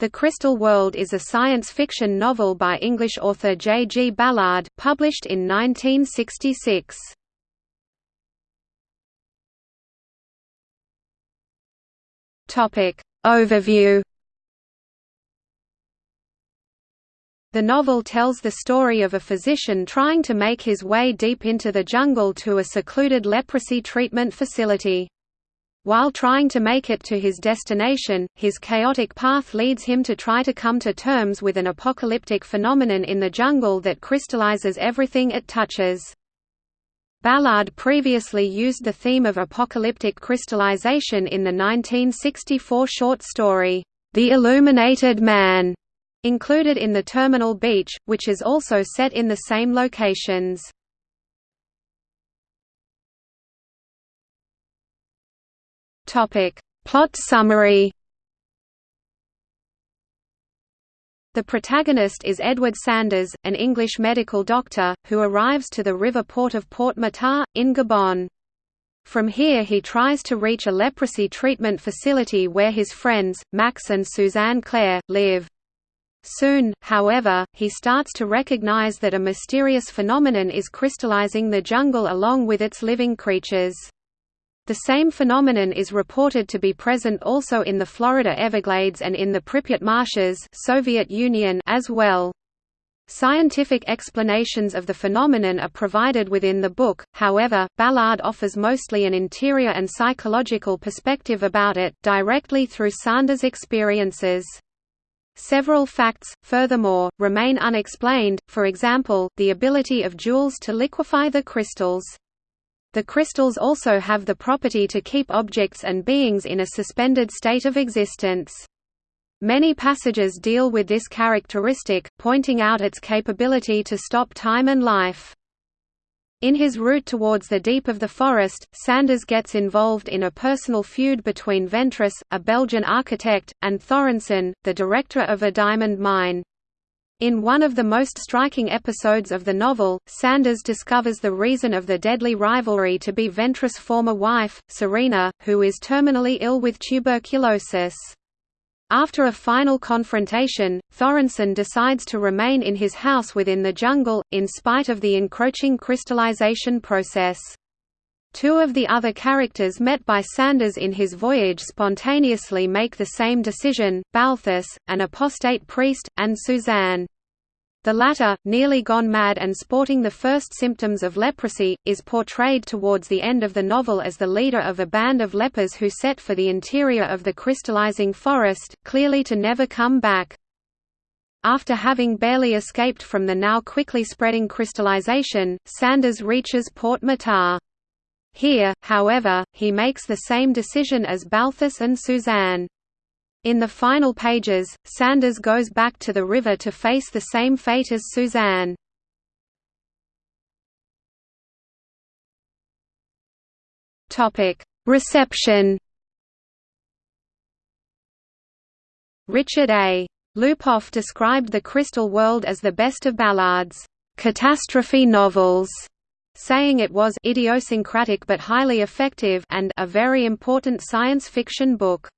The Crystal World is a science fiction novel by English author J. G. Ballard, published in 1966. Overview The novel tells the story of a physician trying to make his way deep into the jungle to a secluded leprosy treatment facility. While trying to make it to his destination, his chaotic path leads him to try to come to terms with an apocalyptic phenomenon in the jungle that crystallizes everything it touches. Ballard previously used the theme of apocalyptic crystallization in the 1964 short story, The Illuminated Man, included in the Terminal Beach, which is also set in the same locations. Topic. Plot summary The protagonist is Edward Sanders, an English medical doctor, who arrives to the river port of Port Matarre, in Gabon. From here he tries to reach a leprosy treatment facility where his friends, Max and Suzanne Clair, live. Soon, however, he starts to recognize that a mysterious phenomenon is crystallizing the jungle along with its living creatures. The same phenomenon is reported to be present also in the Florida Everglades and in the Pripyat marshes Soviet Union as well. Scientific explanations of the phenomenon are provided within the book, however, Ballard offers mostly an interior and psychological perspective about it, directly through Sanders' experiences. Several facts, furthermore, remain unexplained, for example, the ability of jewels to liquefy the crystals. The crystals also have the property to keep objects and beings in a suspended state of existence. Many passages deal with this characteristic, pointing out its capability to stop time and life. In his route towards the deep of the forest, Sanders gets involved in a personal feud between Ventress, a Belgian architect, and Thorensen, the director of a diamond mine. In one of the most striking episodes of the novel, Sanders discovers the reason of the deadly rivalry to be Ventress' former wife, Serena, who is terminally ill with tuberculosis. After a final confrontation, Thorensen decides to remain in his house within the jungle, in spite of the encroaching crystallization process. Two of the other characters met by Sanders in his voyage spontaneously make the same decision, Balthus, an apostate priest, and Suzanne. The latter, nearly gone mad and sporting the first symptoms of leprosy, is portrayed towards the end of the novel as the leader of a band of lepers who set for the interior of the crystallizing forest, clearly to never come back. After having barely escaped from the now quickly spreading crystallization, Sanders reaches Port Matarre. Here, however, he makes the same decision as Balthus and Suzanne. In the final pages, Sanders goes back to the river to face the same fate as Suzanne. Reception Richard A. Lupoff described The Crystal World as the best of Ballard's catastrophe novels saying it was idiosyncratic but highly effective and a very important science fiction book.